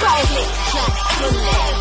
Go ahead, Jack,